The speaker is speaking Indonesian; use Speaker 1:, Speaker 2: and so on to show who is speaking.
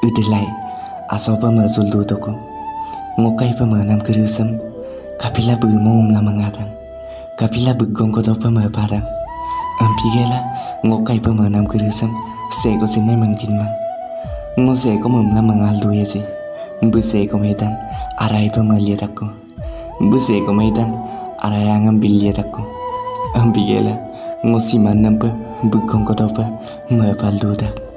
Speaker 1: Udelai asopa ma zuldu toko. Ngokai pa nam kerusem Kapila bu la umla mangatang Kapila begong gongko pa Ampigela ngokai pa kerusem Seko sinai mangkin man. Ngo seko mumla mangal duya si. Buseko medan Arai pa ya ma medan Arai angam Ampigela ya Ngo siman nampa Bu gongko pa dudak